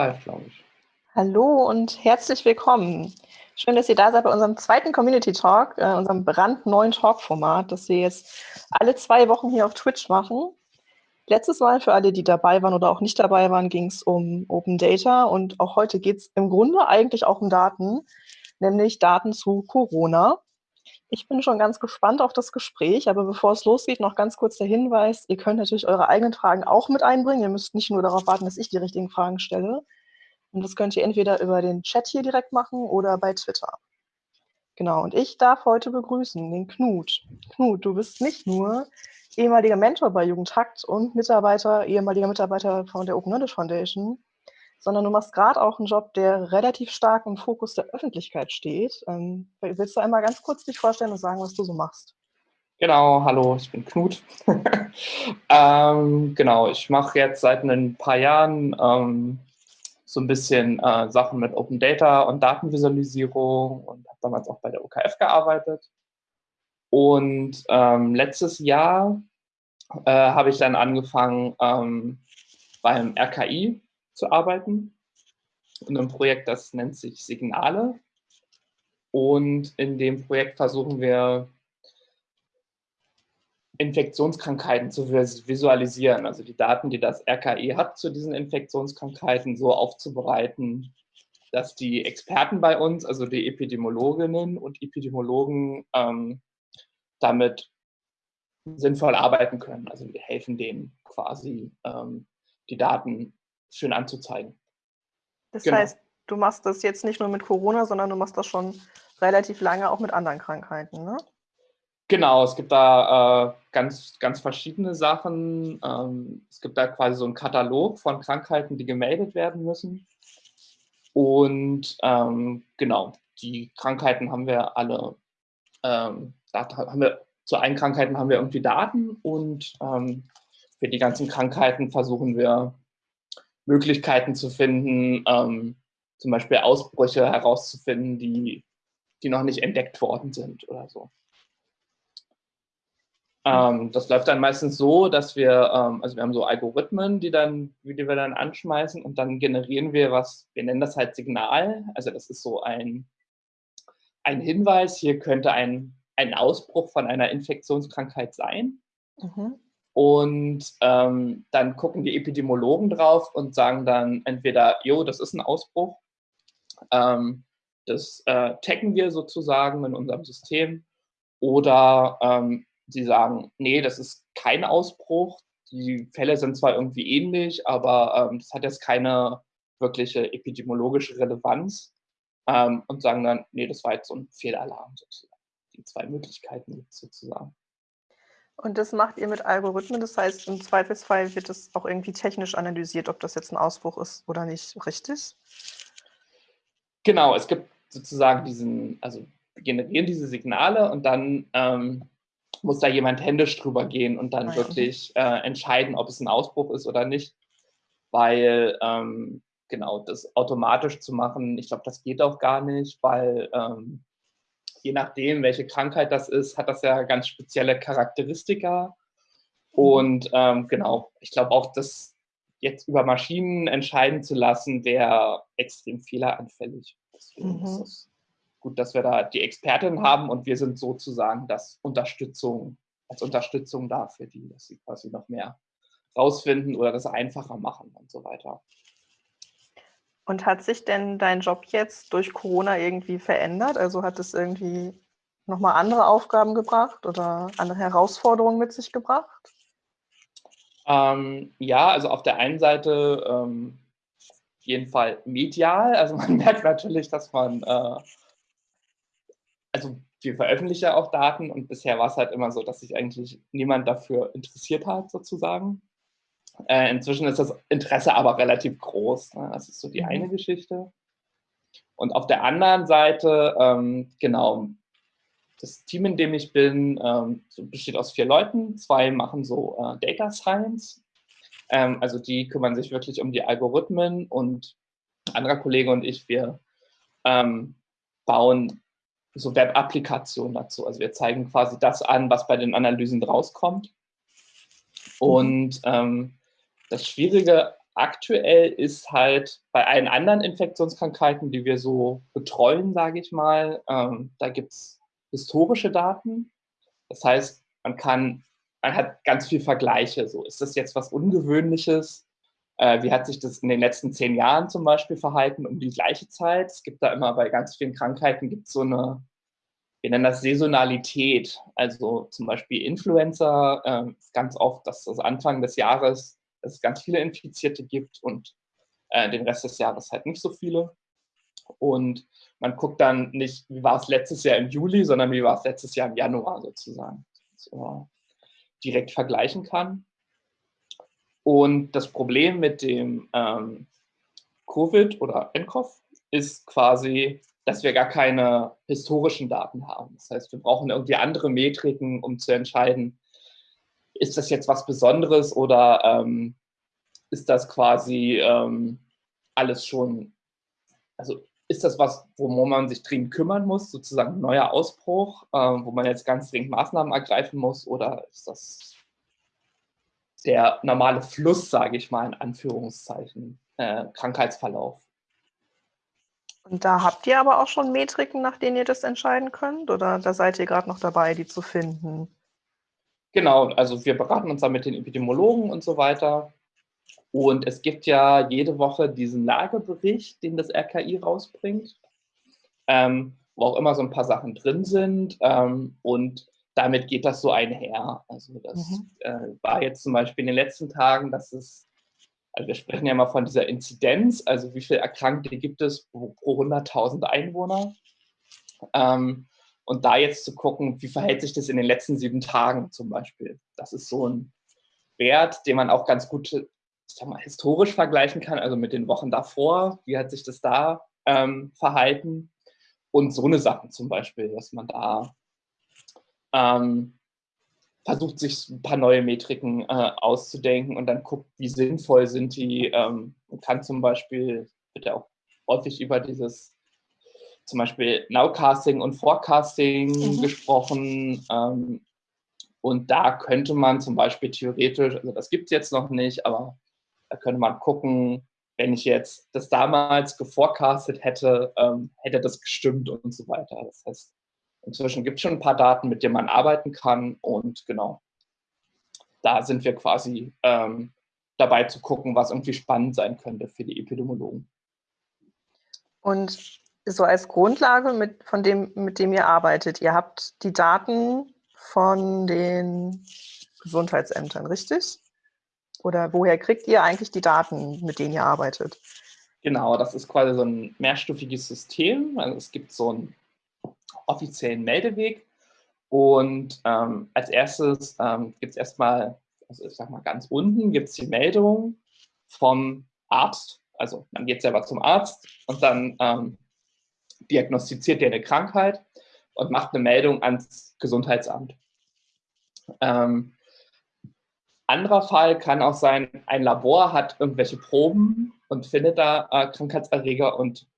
live, glaube ich. Hallo und herzlich willkommen. Schön, dass ihr da seid bei unserem zweiten Community Talk, äh, unserem brandneuen Talk-Format, das wir jetzt alle zwei Wochen hier auf Twitch machen. Letztes Mal, für alle, die dabei waren oder auch nicht dabei waren, ging es um Open Data und auch heute geht es im Grunde eigentlich auch um Daten, nämlich Daten zu Corona. Ich bin schon ganz gespannt auf das Gespräch, aber bevor es losgeht, noch ganz kurz der Hinweis, ihr könnt natürlich eure eigenen Fragen auch mit einbringen. Ihr müsst nicht nur darauf warten, dass ich die richtigen Fragen stelle. Und das könnt ihr entweder über den Chat hier direkt machen oder bei Twitter. Genau, und ich darf heute begrüßen den Knut. Knut, du bist nicht nur ehemaliger Mentor bei Jugendhakt und Mitarbeiter, ehemaliger Mitarbeiter von der Open Knowledge Foundation, sondern du machst gerade auch einen Job, der relativ stark im Fokus der Öffentlichkeit steht. Ähm, willst du einmal ganz kurz dich vorstellen und sagen, was du so machst? Genau, hallo, ich bin Knut. ähm, genau, ich mache jetzt seit ein paar Jahren ähm, so ein bisschen äh, Sachen mit Open Data und Datenvisualisierung und habe damals auch bei der OKF gearbeitet. Und ähm, letztes Jahr äh, habe ich dann angefangen ähm, beim RKI zu arbeiten in einem Projekt, das nennt sich Signale. Und in dem Projekt versuchen wir, Infektionskrankheiten zu visualisieren, also die Daten, die das RKI hat zu diesen Infektionskrankheiten, so aufzubereiten, dass die Experten bei uns, also die Epidemiologinnen und Epidemiologen, ähm, damit sinnvoll arbeiten können. Also wir helfen denen quasi, ähm, die Daten schön anzuzeigen. Das genau. heißt, du machst das jetzt nicht nur mit Corona, sondern du machst das schon relativ lange auch mit anderen Krankheiten, ne? Genau, es gibt da äh, ganz, ganz verschiedene Sachen. Ähm, es gibt da quasi so einen Katalog von Krankheiten, die gemeldet werden müssen. Und ähm, genau, die Krankheiten haben wir alle, ähm, da haben wir, zu allen Krankheiten haben wir irgendwie Daten und ähm, für die ganzen Krankheiten versuchen wir Möglichkeiten zu finden, ähm, zum Beispiel Ausbrüche herauszufinden, die, die noch nicht entdeckt worden sind oder so. Ähm, das läuft dann meistens so, dass wir, ähm, also wir haben so Algorithmen, die, dann, die wir dann anschmeißen und dann generieren wir was, wir nennen das halt Signal. Also das ist so ein, ein Hinweis, hier könnte ein, ein Ausbruch von einer Infektionskrankheit sein. Mhm. Und ähm, dann gucken die Epidemiologen drauf und sagen dann entweder, jo, das ist ein Ausbruch, ähm, das äh, taggen wir sozusagen in unserem System, oder ähm, sie sagen, nee, das ist kein Ausbruch, die Fälle sind zwar irgendwie ähnlich, aber ähm, das hat jetzt keine wirkliche epidemiologische Relevanz ähm, und sagen dann, nee, das war jetzt so ein Fehlalarm sozusagen. Die zwei Möglichkeiten sozusagen. Und das macht ihr mit Algorithmen, das heißt, im Zweifelsfall wird es auch irgendwie technisch analysiert, ob das jetzt ein Ausbruch ist oder nicht, richtig? Genau, es gibt sozusagen diesen, also wir generieren diese Signale und dann ähm, muss da jemand händisch drüber gehen und dann Nein. wirklich äh, entscheiden, ob es ein Ausbruch ist oder nicht. Weil, ähm, genau, das automatisch zu machen, ich glaube, das geht auch gar nicht, weil ähm, je nachdem, welche Krankheit das ist, hat das ja ganz spezielle Charakteristika. Mhm. Und ähm, genau, ich glaube auch, das jetzt über Maschinen entscheiden zu lassen, wäre extrem fehleranfällig. Deswegen mhm. ist es gut, dass wir da die Expertin haben und wir sind sozusagen das Unterstützung, als Unterstützung da für die, dass sie quasi noch mehr rausfinden oder das einfacher machen und so weiter. Und hat sich denn dein Job jetzt durch Corona irgendwie verändert? Also hat es irgendwie nochmal andere Aufgaben gebracht oder andere Herausforderungen mit sich gebracht? Ähm, ja, also auf der einen Seite ähm, auf jeden Fall medial. Also man merkt natürlich, dass man, äh, also wir veröffentlichen ja auch Daten und bisher war es halt immer so, dass sich eigentlich niemand dafür interessiert hat, sozusagen. Äh, inzwischen ist das Interesse aber relativ groß. Ne? Das ist so die eine mhm. Geschichte. Und auf der anderen Seite, ähm, genau, das Team, in dem ich bin, ähm, besteht aus vier Leuten. Zwei machen so äh, Data Science. Ähm, also die kümmern sich wirklich um die Algorithmen und ein anderer Kollege und ich, wir ähm, bauen so Web-Applikationen dazu. Also wir zeigen quasi das an, was bei den Analysen rauskommt. Mhm. Und ähm, das Schwierige aktuell ist halt bei allen anderen Infektionskrankheiten, die wir so betreuen, sage ich mal, ähm, da gibt es historische Daten. Das heißt, man kann, man hat ganz viel Vergleiche. So, ist das jetzt was Ungewöhnliches? Äh, wie hat sich das in den letzten zehn Jahren zum Beispiel verhalten um die gleiche Zeit? Es gibt da immer bei ganz vielen Krankheiten gibt so eine, wir nennen das Saisonalität. Also zum Beispiel Influenza, äh, ganz oft, dass das Anfang des Jahres es ganz viele Infizierte gibt und äh, den Rest des Jahres halt nicht so viele. Und man guckt dann nicht, wie war es letztes Jahr im Juli, sondern wie war es letztes Jahr im Januar sozusagen. So direkt vergleichen kann. Und das Problem mit dem ähm, Covid oder NCOV ist quasi, dass wir gar keine historischen Daten haben. Das heißt, wir brauchen irgendwie andere Metriken, um zu entscheiden, ist das jetzt was Besonderes oder ähm, ist das quasi ähm, alles schon, also ist das was, wo man sich dringend kümmern muss, sozusagen ein neuer Ausbruch, äh, wo man jetzt ganz dringend Maßnahmen ergreifen muss oder ist das der normale Fluss, sage ich mal in Anführungszeichen, äh, Krankheitsverlauf? Und da habt ihr aber auch schon Metriken, nach denen ihr das entscheiden könnt oder da seid ihr gerade noch dabei, die zu finden? Genau, also wir beraten uns da mit den Epidemiologen und so weiter. Und es gibt ja jede Woche diesen Lagebericht, den das RKI rausbringt, ähm, wo auch immer so ein paar Sachen drin sind. Ähm, und damit geht das so einher. Also das mhm. äh, war jetzt zum Beispiel in den letzten Tagen, dass es, also wir sprechen ja mal von dieser Inzidenz, also wie viele Erkrankte gibt es pro, pro 100.000 Einwohner. Ähm, und da jetzt zu gucken, wie verhält sich das in den letzten sieben Tagen zum Beispiel. Das ist so ein Wert, den man auch ganz gut mal, historisch vergleichen kann, also mit den Wochen davor. Wie hat sich das da ähm, verhalten? Und so eine Sachen zum Beispiel, dass man da ähm, versucht, sich ein paar neue Metriken äh, auszudenken und dann guckt, wie sinnvoll sind die. Ähm, man kann zum Beispiel, wird ja auch häufig über dieses zum Beispiel Nowcasting und Forecasting mhm. gesprochen. Ähm, und da könnte man zum Beispiel theoretisch, also das gibt es jetzt noch nicht, aber da könnte man gucken, wenn ich jetzt das damals geforecastet hätte, ähm, hätte das gestimmt und so weiter. Das heißt, inzwischen gibt es schon ein paar Daten, mit denen man arbeiten kann und genau, da sind wir quasi ähm, dabei zu gucken, was irgendwie spannend sein könnte für die Epidemiologen. Und so als Grundlage, mit, von dem, mit dem ihr arbeitet. Ihr habt die Daten von den Gesundheitsämtern, richtig? Oder woher kriegt ihr eigentlich die Daten, mit denen ihr arbeitet? Genau, das ist quasi so ein mehrstufiges System. Also es gibt so einen offiziellen Meldeweg und ähm, als erstes ähm, gibt es erstmal, also ich sag mal ganz unten, gibt es die Meldung vom Arzt. Also man geht selber zum Arzt und dann ähm, diagnostiziert der eine Krankheit und macht eine Meldung ans Gesundheitsamt. Ähm, anderer Fall kann auch sein, ein Labor hat irgendwelche Proben und findet da äh, Krankheitserreger und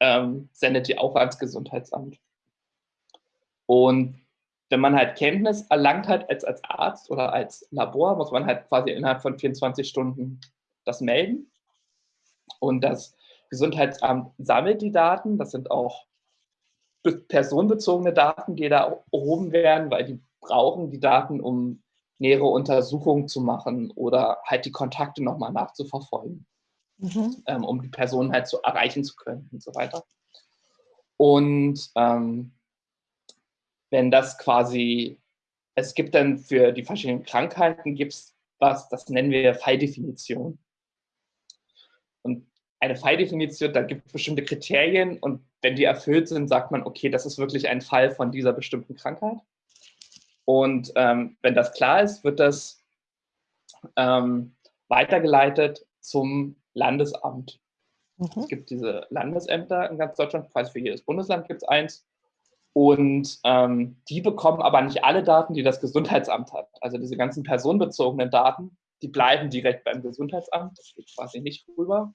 ähm, sendet die auch ans Gesundheitsamt. Und wenn man halt Kenntnis erlangt hat als, als Arzt oder als Labor, muss man halt quasi innerhalb von 24 Stunden das melden. Und das Gesundheitsamt sammelt die Daten. Das sind auch personenbezogene Daten, die da erhoben werden, weil die brauchen die Daten, um nähere Untersuchungen zu machen oder halt die Kontakte nochmal nachzuverfolgen, mhm. ähm, um die Person halt so erreichen zu können und so weiter. Und ähm, wenn das quasi, es gibt dann für die verschiedenen Krankheiten, gibt es was, das nennen wir Falldefinition. Und eine Falldefinition, da gibt es bestimmte Kriterien und wenn die erfüllt sind, sagt man, okay, das ist wirklich ein Fall von dieser bestimmten Krankheit. Und ähm, wenn das klar ist, wird das ähm, weitergeleitet zum Landesamt. Mhm. Es gibt diese Landesämter in ganz Deutschland, quasi für jedes Bundesland gibt es eins. Und ähm, die bekommen aber nicht alle Daten, die das Gesundheitsamt hat. Also diese ganzen personenbezogenen Daten, die bleiben direkt beim Gesundheitsamt. Das geht quasi nicht rüber.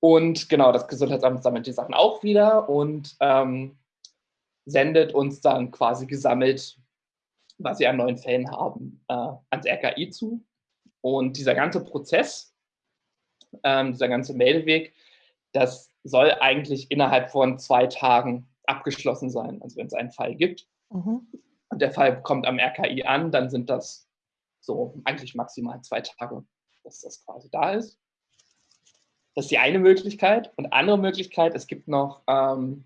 Und genau, das Gesundheitsamt sammelt die Sachen auch wieder und ähm, sendet uns dann quasi gesammelt, was sie an neuen Fällen haben, äh, ans RKI zu. Und dieser ganze Prozess, ähm, dieser ganze Meldeweg, das soll eigentlich innerhalb von zwei Tagen abgeschlossen sein. Also wenn es einen Fall gibt mhm. und der Fall kommt am RKI an, dann sind das so eigentlich maximal zwei Tage, dass das quasi da ist. Das ist die eine Möglichkeit. Und andere Möglichkeit, es gibt noch ähm,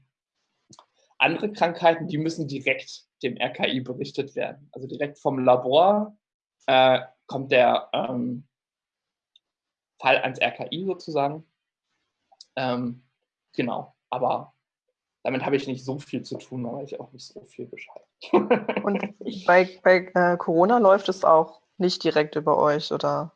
andere Krankheiten, die müssen direkt dem RKI berichtet werden. Also direkt vom Labor äh, kommt der ähm, Fall ans RKI sozusagen. Ähm, genau, aber damit habe ich nicht so viel zu tun, weiß ich auch nicht so viel Bescheid. Und bei, bei äh, Corona läuft es auch nicht direkt über euch, oder?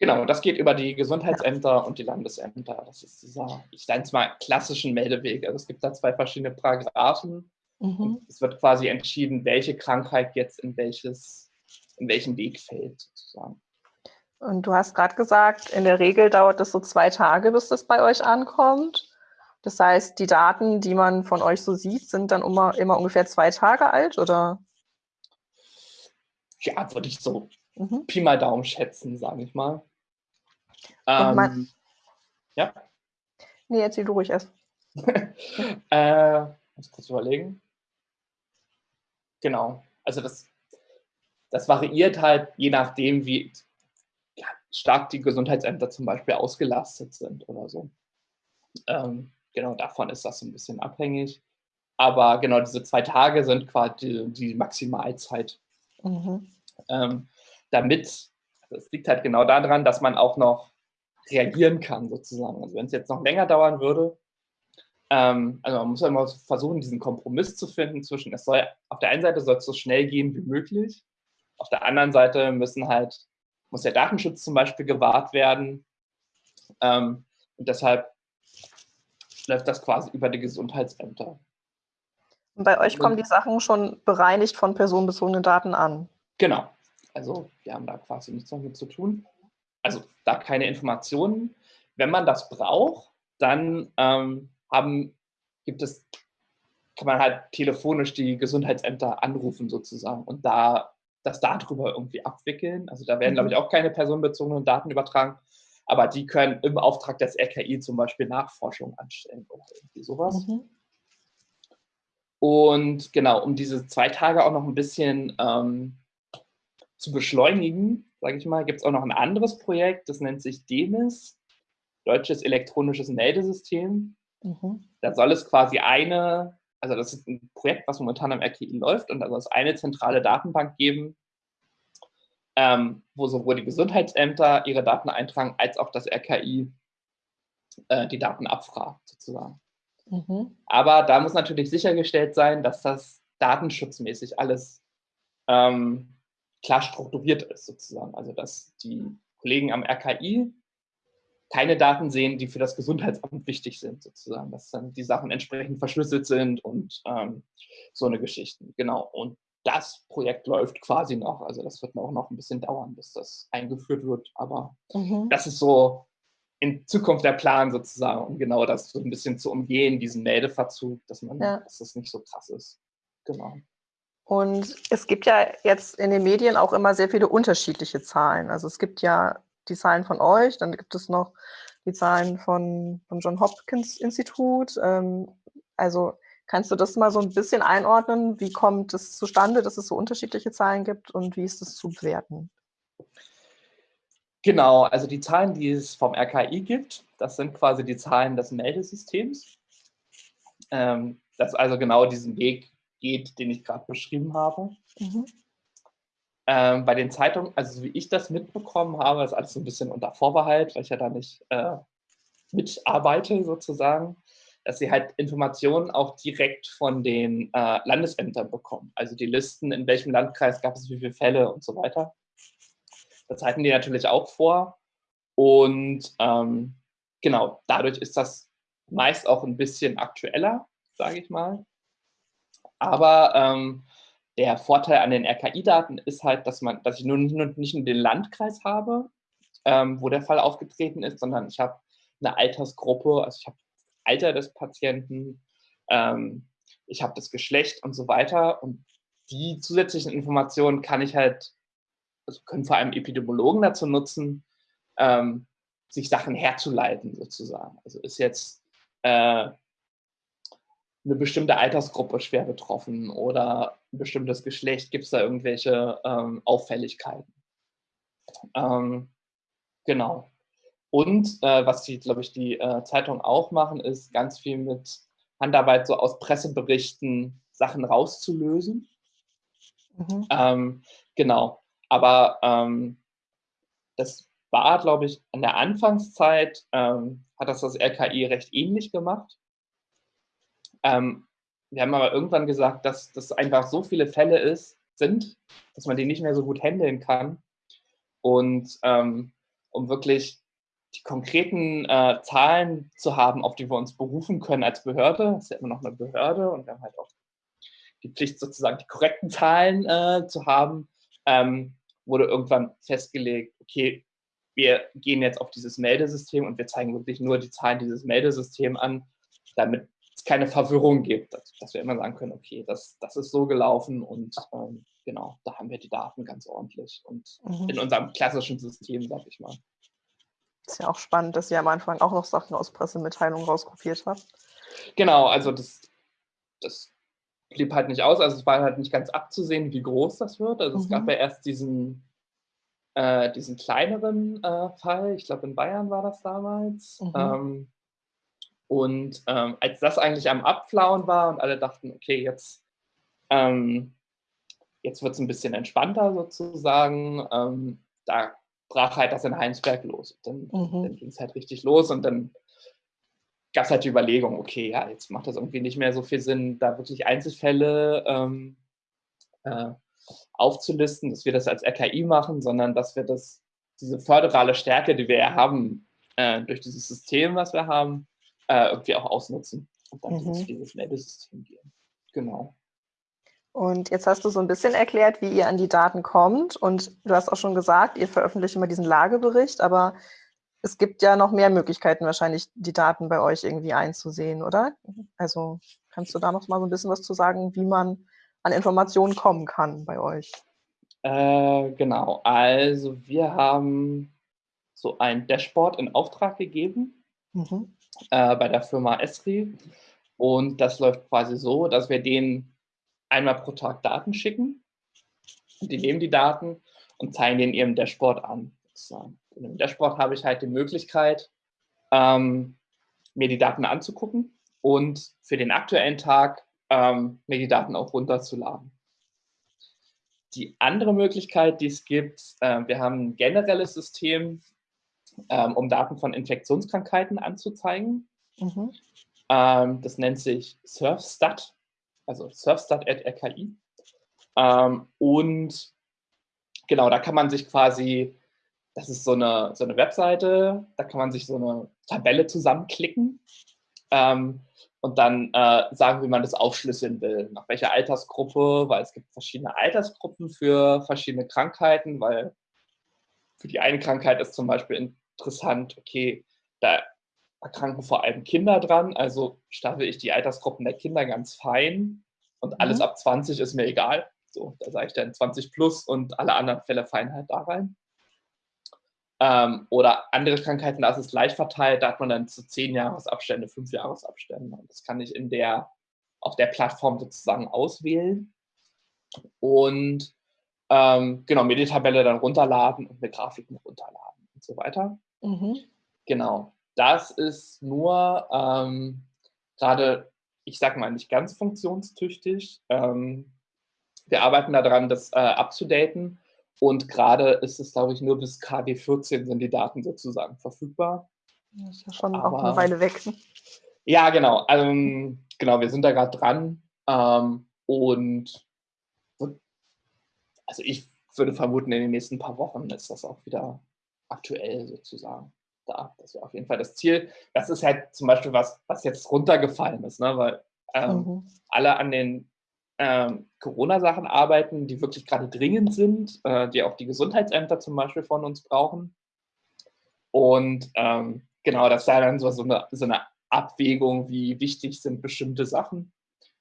Genau, das geht über die Gesundheitsämter und die Landesämter. Das ist dieser, ich nenne es mal, klassischen Meldeweg. Also es gibt da zwei verschiedene Paragraphen. Mhm. Es wird quasi entschieden, welche Krankheit jetzt in, welches, in welchen Weg fällt, sozusagen. Und du hast gerade gesagt, in der Regel dauert es so zwei Tage, bis das bei euch ankommt. Das heißt, die Daten, die man von euch so sieht, sind dann immer, immer ungefähr zwei Tage alt, oder? Ja, würde ich so mhm. Pi mal Daumen schätzen, sage ich mal. Ähm, man, ja? Nee, erzähl du ruhig erst. äh, muss kurz überlegen. Genau. Also das, das variiert halt je nachdem, wie stark die Gesundheitsämter zum Beispiel ausgelastet sind oder so. Ähm, genau davon ist das ein bisschen abhängig. Aber genau diese zwei Tage sind quasi die, die Maximalzeit. Mhm. Ähm, damit, also es liegt halt genau daran, dass man auch noch reagieren kann, sozusagen. Also wenn es jetzt noch länger dauern würde, ähm, also man muss ja immer versuchen, diesen Kompromiss zu finden zwischen, es soll, auf der einen Seite soll es so schnell gehen wie möglich, auf der anderen Seite müssen halt, muss der Datenschutz zum Beispiel gewahrt werden. Ähm, und deshalb läuft das quasi über die Gesundheitsämter. Und bei euch kommen die Sachen schon bereinigt von personenbezogenen Daten an? Genau. Also wir haben da quasi nichts damit zu tun. Also da keine Informationen. Wenn man das braucht, dann ähm, haben, gibt es, kann man halt telefonisch die Gesundheitsämter anrufen sozusagen und da das darüber irgendwie abwickeln. Also da werden, mhm. glaube ich, auch keine personenbezogenen Daten übertragen, aber die können im Auftrag des RKI zum Beispiel Nachforschung anstellen oder irgendwie sowas. Mhm. Und genau, um diese zwei Tage auch noch ein bisschen ähm, zu beschleunigen, sage ich mal, gibt es auch noch ein anderes Projekt, das nennt sich DEMIS, Deutsches Elektronisches Meldesystem. Mhm. Da soll es quasi eine, also das ist ein Projekt, was momentan am RKI läuft und da soll es eine zentrale Datenbank geben, ähm, wo sowohl die Gesundheitsämter ihre Daten eintragen, als auch das RKI äh, die Daten abfragt, sozusagen. Mhm. Aber da muss natürlich sichergestellt sein, dass das datenschutzmäßig alles ähm, klar strukturiert ist, sozusagen. Also dass die Kollegen am RKI keine Daten sehen, die für das Gesundheitsamt wichtig sind, sozusagen, dass dann die Sachen entsprechend verschlüsselt sind und ähm, so eine Geschichte. Genau. Und das Projekt läuft quasi noch. Also das wird auch noch ein bisschen dauern, bis das eingeführt wird. Aber mhm. das ist so in Zukunft der Plan sozusagen, um genau das so ein bisschen zu umgehen, diesen Meldeverzug, dass man, ja. dass das nicht so krass ist. Genau. Und es gibt ja jetzt in den Medien auch immer sehr viele unterschiedliche Zahlen. Also es gibt ja die Zahlen von euch, dann gibt es noch die Zahlen von, vom John Hopkins Institut. Ähm, also kannst du das mal so ein bisschen einordnen? Wie kommt es zustande, dass es so unterschiedliche Zahlen gibt und wie ist das zu bewerten? Genau, also die Zahlen, die es vom RKI gibt, das sind quasi die Zahlen des Meldesystems. Ähm, das also genau diesen Weg geht, den ich gerade beschrieben habe. Mhm. Ähm, bei den Zeitungen, also wie ich das mitbekommen habe, ist alles so ein bisschen unter Vorbehalt, weil ich ja da nicht äh, mitarbeite sozusagen, dass sie halt Informationen auch direkt von den äh, Landesämtern bekommen. Also die Listen, in welchem Landkreis gab es wie viele Fälle und so weiter. Das halten die natürlich auch vor. Und ähm, genau, dadurch ist das meist auch ein bisschen aktueller, sage ich mal. Aber ähm, der Vorteil an den RKI-Daten ist halt, dass, man, dass ich nun nicht nur, den Landkreis habe, ähm, wo der Fall aufgetreten ist, sondern ich habe eine Altersgruppe, also ich habe Alter des Patienten, ähm, ich habe das Geschlecht und so weiter. Und die zusätzlichen Informationen kann ich halt also können vor allem Epidemiologen dazu nutzen, ähm, sich Sachen herzuleiten sozusagen. Also ist jetzt äh, eine bestimmte Altersgruppe schwer betroffen oder ein bestimmtes Geschlecht, gibt es da irgendwelche ähm, Auffälligkeiten. Ähm, genau. Und äh, was die, glaube ich, die äh, Zeitungen auch machen, ist ganz viel mit Handarbeit so aus Presseberichten Sachen rauszulösen. Mhm. Ähm, genau. Aber ähm, das war, glaube ich, in der Anfangszeit, ähm, hat das das RKI recht ähnlich gemacht. Ähm, wir haben aber irgendwann gesagt, dass das einfach so viele Fälle ist, sind, dass man die nicht mehr so gut handeln kann. Und ähm, um wirklich die konkreten äh, Zahlen zu haben, auf die wir uns berufen können als Behörde, das ist ja immer noch eine Behörde und wir haben halt auch die Pflicht, sozusagen die korrekten Zahlen äh, zu haben, ähm, wurde irgendwann festgelegt, okay, wir gehen jetzt auf dieses Meldesystem und wir zeigen wirklich nur die Zahlen dieses Meldesystems an, damit es keine Verwirrung gibt, dass, dass, wir immer sagen können, okay, das, das ist so gelaufen und ähm, genau, da haben wir die Daten ganz ordentlich und mhm. in unserem klassischen System, sag ich mal. Ist ja auch spannend, dass ihr am Anfang auch noch Sachen aus Pressemitteilungen rauskopiert habt. Genau, also das, das blieb halt nicht aus, also es war halt nicht ganz abzusehen, wie groß das wird. Also mhm. es gab mhm. ja erst diesen, äh, diesen kleineren äh, Fall, ich glaube in Bayern war das damals. Mhm. Ähm, und ähm, als das eigentlich am Abflauen war und alle dachten, okay, jetzt, ähm, jetzt wird es ein bisschen entspannter sozusagen, ähm, da brach halt das in Heinsberg los. Dann, mhm. dann ging es halt richtig los und dann gab es halt die Überlegung, okay, ja, jetzt macht das irgendwie nicht mehr so viel Sinn, da wirklich Einzelfälle ähm, äh, aufzulisten, dass wir das als RKI machen, sondern dass wir das, diese föderale Stärke, die wir ja haben, äh, durch dieses System, was wir haben, äh, irgendwie auch ausnutzen und dann mhm. dieses Meldesystem gehen. Genau. Und jetzt hast du so ein bisschen erklärt, wie ihr an die Daten kommt. Und du hast auch schon gesagt, ihr veröffentlicht immer diesen Lagebericht, aber es gibt ja noch mehr Möglichkeiten, wahrscheinlich die Daten bei euch irgendwie einzusehen, oder? Also kannst du da noch mal so ein bisschen was zu sagen, wie man an Informationen kommen kann bei euch? Äh, genau, also wir haben so ein Dashboard in Auftrag gegeben. Mhm äh, bei der Firma Esri. Und das läuft quasi so, dass wir denen einmal pro Tag Daten schicken. Und die nehmen die Daten und zeigen den ihrem Dashboard an. In dem Dashboard habe ich halt die Möglichkeit, ähm, mir die Daten anzugucken und für den aktuellen Tag ähm, mir die Daten auch runterzuladen. Die andere Möglichkeit, die es gibt, äh, wir haben ein generelles System, ähm, um Daten von Infektionskrankheiten anzuzeigen. Mhm. Ähm, das nennt sich SurfStat, also surfstat.rki. Ähm, und genau, da kann man sich quasi, das ist so eine, so eine Webseite, da kann man sich so eine Tabelle zusammenklicken ähm, und dann äh, sagen, wie man das aufschlüsseln will, nach welcher Altersgruppe, weil es gibt verschiedene Altersgruppen für verschiedene Krankheiten, weil für die eine Krankheit ist zum Beispiel interessant, okay, da erkranken vor allem Kinder dran, also staffel ich die Altersgruppen der Kinder ganz fein und alles mhm. ab 20 ist mir egal. So, da sage ich dann 20 plus und alle anderen Fälle fallen halt da rein. Ähm, oder andere Krankheiten, da ist es leicht verteilt, da hat man dann zu 10 Jahresabstände, 5 Jahresabstände. Und das kann ich in der, auf der Plattform sozusagen auswählen. Und ähm, genau, mir die Tabelle dann runterladen und mir Grafiken runterladen und so weiter. Mhm. Genau. Das ist nur ähm, gerade, ich sag mal, nicht ganz funktionstüchtig. Ähm, wir arbeiten daran, das äh, abzudaten. Und gerade ist es, glaube ich, nur bis KW 14 sind die Daten sozusagen verfügbar. Das ist ja schon Aber, auch eine Weile weg. Ja, genau. Ähm, genau, wir sind da gerade dran. Ähm, und also ich würde vermuten, in den nächsten paar Wochen ist das auch wieder aktuell sozusagen da. Das wäre auf jeden Fall das Ziel. Das ist halt zum Beispiel was, was jetzt runtergefallen ist, ne? weil ähm, mhm. alle an den ähm, Corona-Sachen arbeiten, die wirklich gerade dringend sind, äh, die auch die Gesundheitsämter zum Beispiel von uns brauchen. Und ähm, genau, das wäre dann so, so, eine, so eine Abwägung, wie wichtig sind bestimmte Sachen.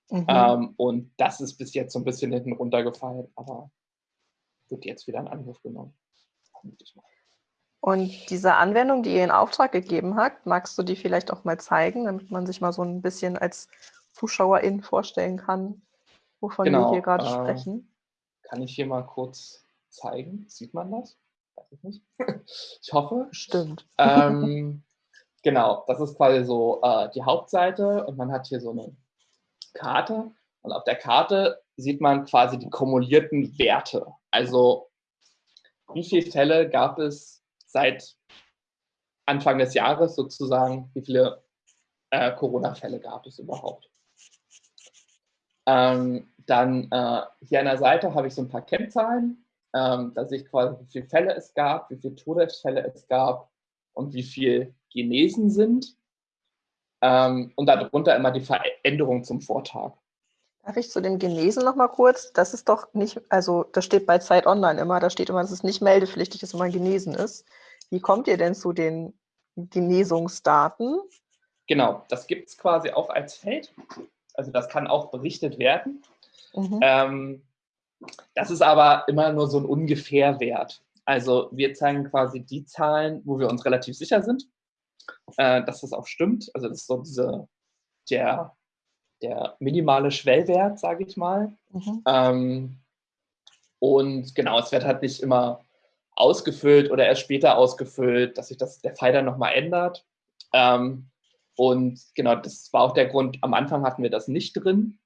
Mhm. Ähm, und das ist bis jetzt so ein bisschen hinten runtergefallen, aber wird jetzt wieder in Angriff genommen. Und diese Anwendung, die ihr in Auftrag gegeben habt, magst du die vielleicht auch mal zeigen, damit man sich mal so ein bisschen als Zuschauerin vorstellen kann, wovon genau, wir hier gerade äh, sprechen? Kann ich hier mal kurz zeigen? Sieht man das? Weiß ich nicht. ich hoffe. Stimmt. Ähm, genau, das ist quasi so äh, die Hauptseite und man hat hier so eine Karte und auf der Karte sieht man quasi die kumulierten Werte. Also wie viele Fälle gab es seit Anfang des Jahres sozusagen, wie viele äh, Corona-Fälle gab es überhaupt. Ähm, dann äh, hier an der Seite habe ich so ein paar Kennzahlen. Ähm, da sehe ich quasi, wie viele Fälle es gab, wie viele Todesfälle es gab und wie viele genesen sind. Ähm, und darunter immer die Veränderung zum Vortag. Darf ich zu dem Genesen noch mal kurz? Das ist doch nicht, also das steht bei Zeit Online immer, da steht immer, dass es nicht meldepflichtig ist, wenn man genesen ist. Wie kommt ihr denn zu den Genesungsdaten? Genau, das gibt es quasi auch als Feld. Also das kann auch berichtet werden. Mhm. Ähm, das ist aber immer nur so ein Ungefährwert. Also wir zeigen quasi die Zahlen, wo wir uns relativ sicher sind, äh, dass das auch stimmt. Also das ist so diese, der der minimale Schwellwert, sage ich mal. Mhm. Ähm, und genau, es wird halt nicht immer ausgefüllt oder erst später ausgefüllt, dass sich das, der Pfeil dann nochmal ändert. Ähm, und genau, das war auch der Grund, am Anfang hatten wir das nicht drin,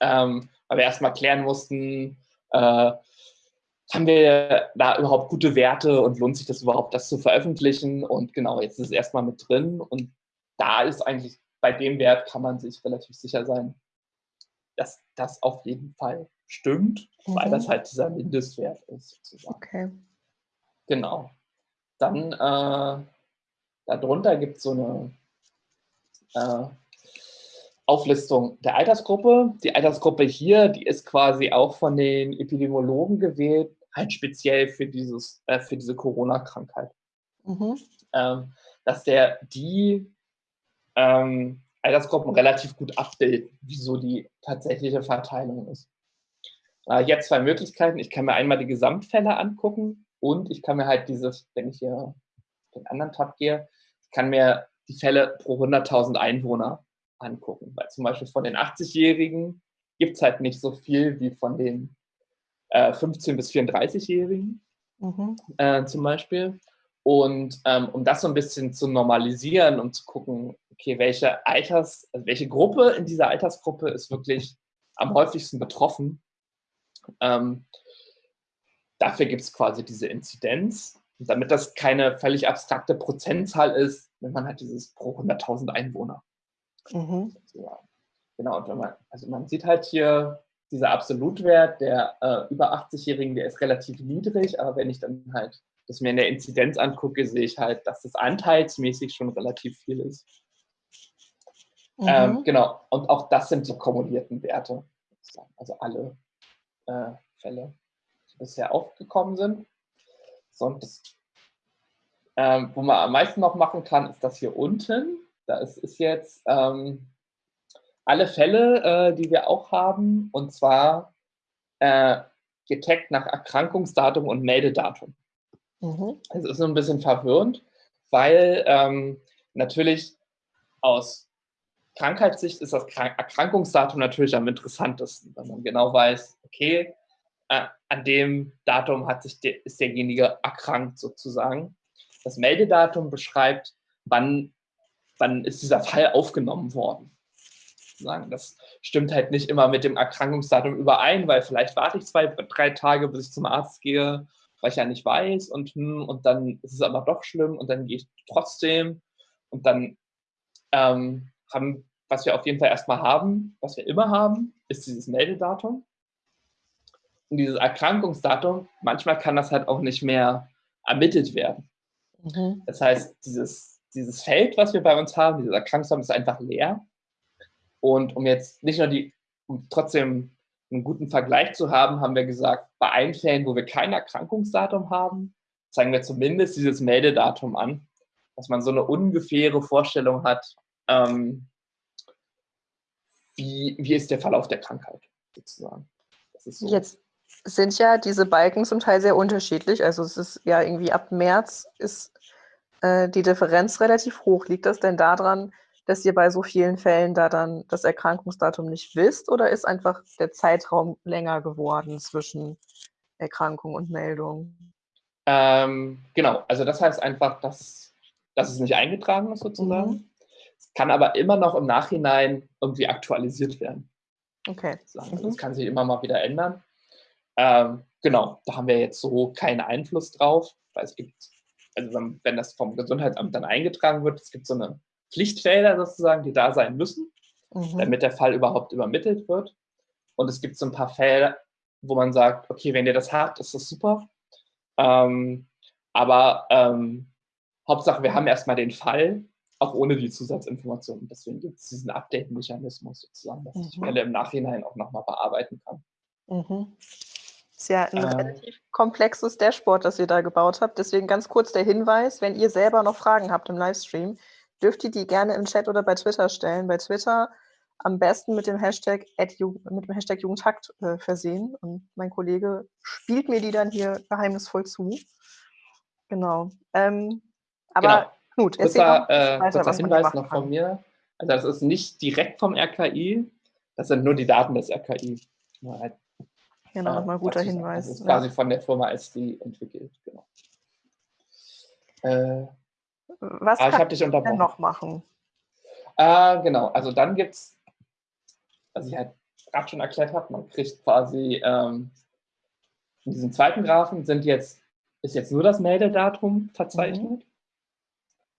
ähm, weil wir erstmal klären mussten, äh, haben wir da überhaupt gute Werte und lohnt sich das überhaupt, das zu veröffentlichen? Und genau, jetzt ist es erstmal mit drin und da ist eigentlich bei dem Wert kann man sich relativ sicher sein, dass das auf jeden Fall stimmt, mhm. weil das halt dieser Mindestwert ist. Sozusagen. Okay. Genau. Dann äh, darunter gibt es so eine äh, Auflistung der Altersgruppe. Die Altersgruppe hier, die ist quasi auch von den Epidemiologen gewählt, halt speziell für, dieses, äh, für diese Corona-Krankheit. Mhm. Ähm, dass der die ähm, Altersgruppen relativ gut abbilden, wie so die tatsächliche Verteilung ist. Äh, jetzt zwei Möglichkeiten. Ich kann mir einmal die Gesamtfälle angucken und ich kann mir halt dieses, wenn ich hier den anderen Tab gehe, ich kann mir die Fälle pro 100.000 Einwohner angucken. Weil zum Beispiel von den 80-Jährigen gibt es halt nicht so viel wie von den äh, 15- bis 34-Jährigen mhm. äh, zum Beispiel. Und ähm, um das so ein bisschen zu normalisieren und zu gucken, okay, welche Alters, also welche Gruppe in dieser Altersgruppe ist wirklich am häufigsten betroffen. Ähm, dafür gibt es quasi diese Inzidenz. Und damit das keine völlig abstrakte Prozentzahl ist, wenn man halt dieses pro 100.000 Einwohner. Mhm. Ja. Genau, und wenn man, also man sieht halt hier, dieser Absolutwert der äh, über 80-Jährigen, der ist relativ niedrig, aber wenn ich dann halt das mir in der Inzidenz angucke, sehe ich halt, dass das anteilsmäßig schon relativ viel ist. Mhm. Ähm, genau, und auch das sind die kumulierten Werte, also alle äh, Fälle, die bisher aufgekommen sind. So, und das, ähm, wo man am meisten noch machen kann, ist das hier unten. Da ist, ist jetzt ähm, alle Fälle, äh, die wir auch haben, und zwar äh, getaggt nach Erkrankungsdatum und Meldedatum. Mhm. Es ist so ein bisschen verwirrend, weil ähm, natürlich aus Krankheitssicht ist das Erkrankungsdatum natürlich am interessantesten, wenn man genau weiß, okay, äh, an dem Datum hat sich de ist derjenige erkrankt sozusagen. Das Meldedatum beschreibt, wann, wann ist dieser Fall aufgenommen worden. Das stimmt halt nicht immer mit dem Erkrankungsdatum überein, weil vielleicht warte ich zwei, drei Tage, bis ich zum Arzt gehe weil ich ja nicht weiß und, hm, und dann ist es aber doch schlimm und dann gehe ich trotzdem und dann ähm, haben, was wir auf jeden Fall erstmal haben, was wir immer haben, ist dieses Meldedatum. Und dieses Erkrankungsdatum, manchmal kann das halt auch nicht mehr ermittelt werden. Mhm. Das heißt, dieses, dieses Feld, was wir bei uns haben, dieses Erkrankungsdatum ist einfach leer. Und um jetzt nicht nur die, um trotzdem einen guten Vergleich zu haben, haben wir gesagt, bei allen Fällen, wo wir kein Erkrankungsdatum haben, zeigen wir zumindest dieses Meldedatum an, dass man so eine ungefähre Vorstellung hat, ähm, wie, wie ist der Verlauf der Krankheit sozusagen. So. Jetzt sind ja diese Balken zum Teil sehr unterschiedlich. Also es ist ja irgendwie ab März ist äh, die Differenz relativ hoch. Liegt das denn daran, dass ihr bei so vielen Fällen da dann das Erkrankungsdatum nicht wisst oder ist einfach der Zeitraum länger geworden zwischen Erkrankung und Meldung? Ähm, genau, also das heißt einfach, dass, dass es nicht eingetragen ist sozusagen. Mhm. Kann aber immer noch im Nachhinein irgendwie aktualisiert werden. Okay. Also das kann sich immer mal wieder ändern. Ähm, genau, da haben wir jetzt so keinen Einfluss drauf, weil es gibt, also wenn, wenn das vom Gesundheitsamt dann eingetragen wird, es gibt so eine Pflichtfelder sozusagen, die da sein müssen, mhm. damit der Fall überhaupt übermittelt wird. Und es gibt so ein paar Fälle, wo man sagt, okay, wenn ihr das habt, ist das super. Ähm, aber ähm, Hauptsache, wir haben erstmal den Fall, auch ohne die Zusatzinformationen. Deswegen gibt es diesen Update-Mechanismus sozusagen, dass mhm. ich Fälle im Nachhinein auch nochmal bearbeiten kann. Mhm. Ist ja ein äh, relativ komplexes Dashboard, das ihr da gebaut habt. Deswegen ganz kurz der Hinweis, wenn ihr selber noch Fragen habt im Livestream, dürft ihr die gerne im Chat oder bei Twitter stellen. Bei Twitter am besten mit dem Hashtag, mit dem Hashtag Jugendhakt äh, versehen. Und mein Kollege spielt mir die dann hier geheimnisvoll zu. Genau. Ähm, aber genau. Erzähl kurzer, äh, weiter, kurzer Hinweis noch von mir. Also das ist nicht direkt vom RKI, das sind nur die Daten des RKI. Halt, genau, nochmal äh, guter Hinweis. Das ist ja. quasi von der Firma SD entwickelt. Genau. Äh, Was ah, kann ich denn noch machen? Äh, genau, also dann gibt es was ich halt gerade schon erklärt habe, man kriegt quasi ähm, in diesem zweiten Graphen sind jetzt, ist jetzt nur das Meldedatum verzeichnet. Mhm.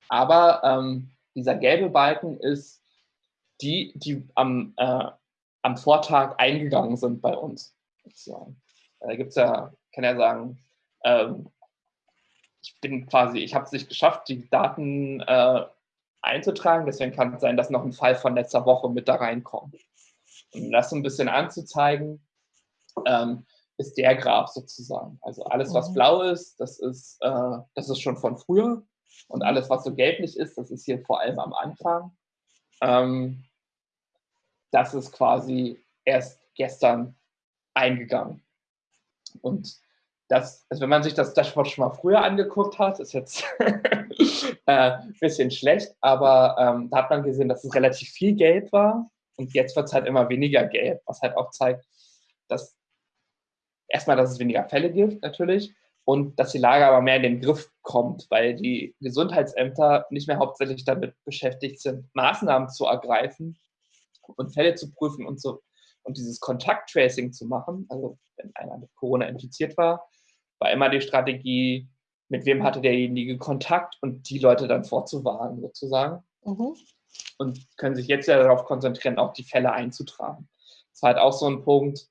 Aber ähm, dieser gelbe Balken ist die, die am, äh, am Vortag eingegangen sind bei uns. Da gibt es ja, kann ja sagen, ähm, ich bin quasi, ich habe es nicht geschafft, die Daten äh, einzutragen, deswegen kann es sein, dass noch ein Fall von letzter Woche mit da reinkommt. Um das so ein bisschen anzuzeigen, ähm, ist der Graph sozusagen. Also alles, was mhm. blau ist, das ist, äh, das ist schon von früher. Und alles, was so gelblich ist, das ist hier vor allem am Anfang. Ähm, das ist quasi erst gestern eingegangen. Und das, also wenn man sich das Dashboard schon mal früher angeguckt hat, ist jetzt ein äh, bisschen schlecht, aber ähm, da hat man gesehen, dass es relativ viel Gelb war und jetzt wird es halt immer weniger gelb, was halt auch zeigt, dass erstmal, dass es weniger Fälle gibt, natürlich, und dass die Lage aber mehr in den Griff kommt, weil die Gesundheitsämter nicht mehr hauptsächlich damit beschäftigt sind, Maßnahmen zu ergreifen und Fälle zu prüfen und so und dieses Kontakttracing zu machen. Also wenn einer mit Corona infiziert war, war immer die Strategie, mit wem hatte derjenige Kontakt und die Leute dann vorzuwarnen sozusagen. Mhm und können sich jetzt ja darauf konzentrieren, auch die Fälle einzutragen. Das war halt auch so ein Punkt,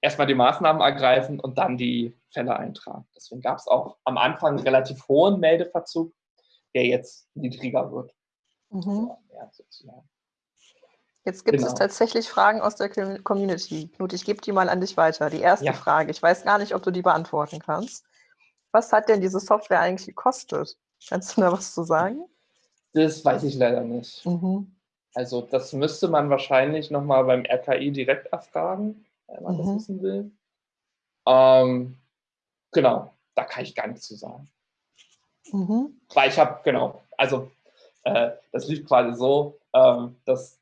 erstmal die Maßnahmen ergreifen und dann die Fälle eintragen. Deswegen gab es auch am Anfang einen relativ hohen Meldeverzug, der jetzt niedriger wird. Mhm. Jetzt gibt genau. es tatsächlich Fragen aus der Community. Knut, ich gebe die mal an dich weiter. Die erste ja. Frage, ich weiß gar nicht, ob du die beantworten kannst. Was hat denn diese Software eigentlich gekostet? Kannst du da was zu sagen? Das weiß ich leider nicht. Mhm. Also das müsste man wahrscheinlich nochmal beim RKI direkt erfragen, wenn man mhm. das wissen will. Ähm, genau, da kann ich gar nichts zu sagen. Mhm. Weil ich habe, genau, also äh, das lief quasi so, ähm, dass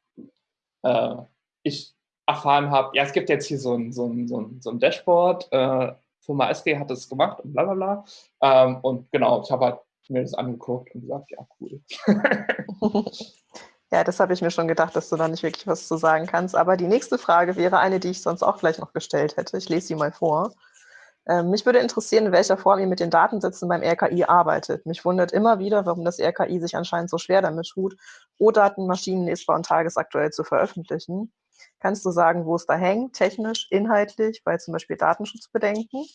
äh, ich erfahren habe, ja, es gibt jetzt hier so ein, so ein, so ein, so ein Dashboard, äh, Firma SD hat das gemacht und bla bla bla. Ähm, und genau, ich habe halt mir das angeguckt und gesagt, ja, cool. ja, das habe ich mir schon gedacht, dass du da nicht wirklich was zu sagen kannst. Aber die nächste Frage wäre eine, die ich sonst auch gleich noch gestellt hätte. Ich lese sie mal vor. Ähm, mich würde interessieren, in welcher Form ihr mit den Datensätzen beim RKI arbeitet. Mich wundert immer wieder, warum das RKI sich anscheinend so schwer damit tut, O-Daten maschinenlesbar und tagesaktuell zu veröffentlichen. Kannst du sagen, wo es da hängt, technisch, inhaltlich, bei zum Beispiel Datenschutzbedenken?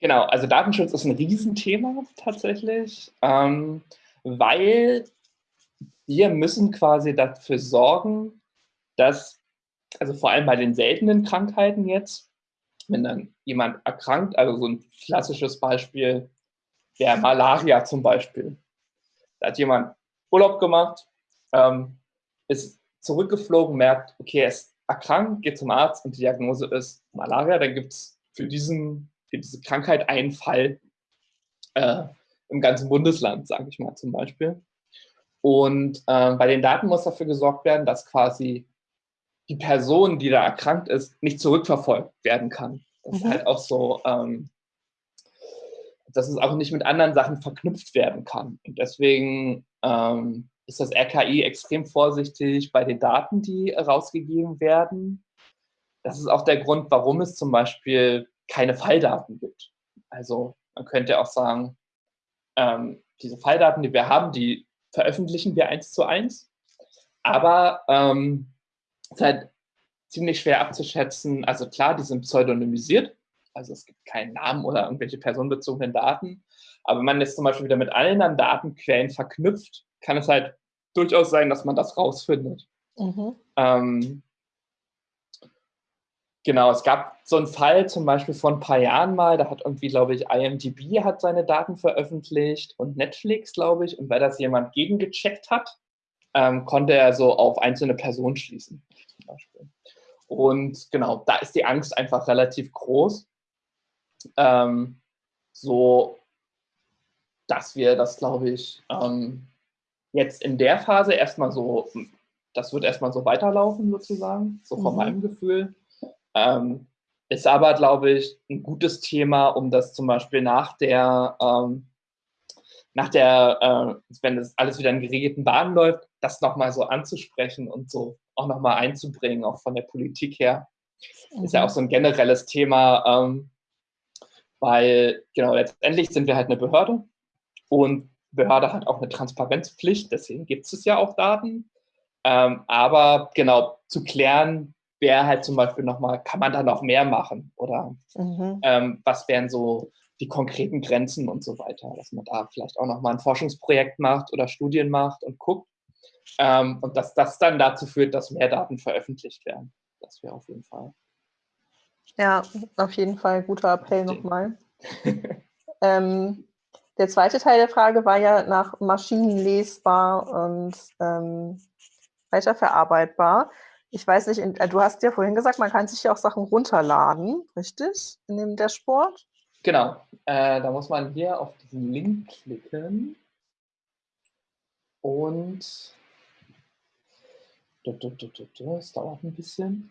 Genau, also Datenschutz ist ein Riesenthema tatsächlich, ähm, weil wir müssen quasi dafür sorgen, dass, also vor allem bei den seltenen Krankheiten jetzt, wenn dann jemand erkrankt, also so ein klassisches Beispiel wäre Malaria zum Beispiel. Da hat jemand Urlaub gemacht, ähm, ist zurückgeflogen, merkt, okay, er ist erkrankt, geht zum Arzt und die Diagnose ist Malaria, dann gibt es für, für diese Krankheit einen Fall äh, im ganzen Bundesland, sage ich mal zum Beispiel. Und äh, bei den Daten muss dafür gesorgt werden, dass quasi die Person, die da erkrankt ist, nicht zurückverfolgt werden kann. Das mhm. ist halt auch so, ähm, dass es auch nicht mit anderen Sachen verknüpft werden kann. Und deswegen ähm, ist das RKI extrem vorsichtig bei den Daten, die rausgegeben werden. Das ist auch der Grund, warum es zum Beispiel keine Falldaten gibt. Also man könnte auch sagen, ähm, diese Falldaten, die wir haben, die veröffentlichen wir eins zu eins. Aber ähm, es ist halt ziemlich schwer abzuschätzen. Also klar, die sind pseudonymisiert. Also es gibt keinen Namen oder irgendwelche personenbezogenen Daten. Aber wenn man jetzt zum Beispiel wieder mit anderen Datenquellen verknüpft, kann es halt durchaus sein, dass man das rausfindet. Mhm. Ähm, genau, es gab so einen Fall zum Beispiel vor ein paar Jahren mal, da hat irgendwie, glaube ich, IMDb hat seine Daten veröffentlicht und Netflix, glaube ich, und weil das jemand gegengecheckt hat, ähm, konnte er so auf einzelne Personen schließen. Zum Beispiel. Und genau, da ist die Angst einfach relativ groß. Ähm, so, dass wir das, glaube ich, ähm, jetzt in der Phase erstmal so, das wird erstmal so weiterlaufen sozusagen, so von mhm. meinem Gefühl. Ähm, ist aber, glaube ich, ein gutes Thema, um das zum Beispiel nach der, ähm, nach der, äh, wenn das alles wieder in geregelten Bahnen läuft, das nochmal so anzusprechen und so auch nochmal einzubringen, auch von der Politik her. Mhm. Ist ja mhm. auch so ein generelles Thema, ähm, weil, genau, letztendlich sind wir halt eine Behörde und Behörde hat auch eine Transparenzpflicht, deswegen gibt es ja auch Daten. Ähm, aber genau, zu klären, wer halt zum Beispiel nochmal, kann man da noch mehr machen? Oder mhm. ähm, was wären so die konkreten Grenzen und so weiter, dass man da vielleicht auch nochmal ein Forschungsprojekt macht oder Studien macht und guckt. Ähm, und dass das dann dazu führt, dass mehr Daten veröffentlicht werden. Das wäre auf jeden Fall. Ja, auf jeden Fall guter Appell nochmal. ähm, der zweite Teil der Frage war ja nach maschinenlesbar und ähm, weiterverarbeitbar. Ich weiß nicht, in, äh, du hast ja vorhin gesagt, man kann sich ja auch Sachen runterladen, richtig? In dem Dashboard? Genau. Äh, da muss man hier auf diesen Link klicken und das dauert ein bisschen.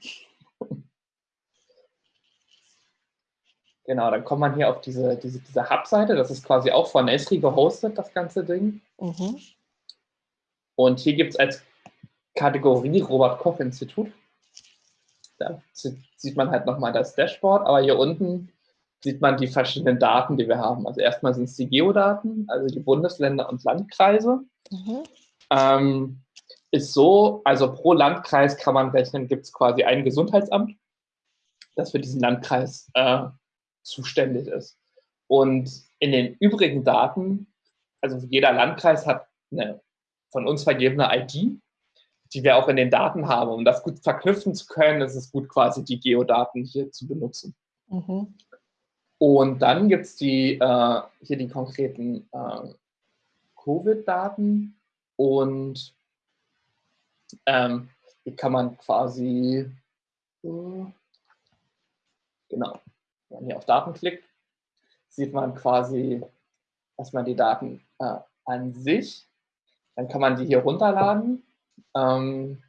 Genau, dann kommt man hier auf diese, diese, diese Hub-Seite. Das ist quasi auch von Esri gehostet, das ganze Ding. Mhm. Und hier gibt es als Kategorie Robert-Koch-Institut. Da sieht man halt nochmal das Dashboard, aber hier unten sieht man die verschiedenen Daten, die wir haben. Also erstmal sind es die Geodaten, also die Bundesländer und Landkreise. Mhm. Ähm, ist so, also pro Landkreis kann man rechnen, gibt es quasi ein Gesundheitsamt, das für diesen Landkreis äh, zuständig ist. Und in den übrigen Daten, also jeder Landkreis hat eine von uns vergebene ID, die wir auch in den Daten haben. Um das gut verknüpfen zu können, ist es gut, quasi die Geodaten hier zu benutzen. Mhm. Und dann gibt es die, äh, hier die konkreten äh, Covid-Daten und ähm, hier kann man quasi, äh, genau, wenn man hier auf Daten klickt, sieht man quasi erstmal die Daten äh, an sich. Dann kann man die hier runterladen. Ähm,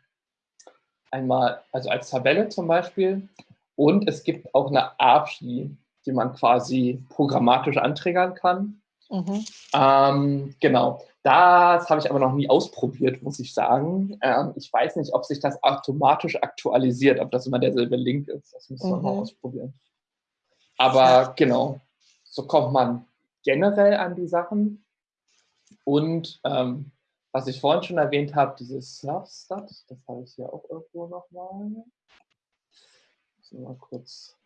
einmal, also als Tabelle zum Beispiel. Und es gibt auch eine API, die man quasi programmatisch anträgern kann. Mhm. Ähm, genau. Das habe ich aber noch nie ausprobiert, muss ich sagen. Ähm, ich weiß nicht, ob sich das automatisch aktualisiert, ob das immer derselbe Link ist. Das müssen wir mhm. mal ausprobieren. Aber ja. genau, so kommt man generell an die Sachen. Und ähm, was ich vorhin schon erwähnt habe, dieses Surfstat, das habe ich hier auch irgendwo nochmal. Mal kurz.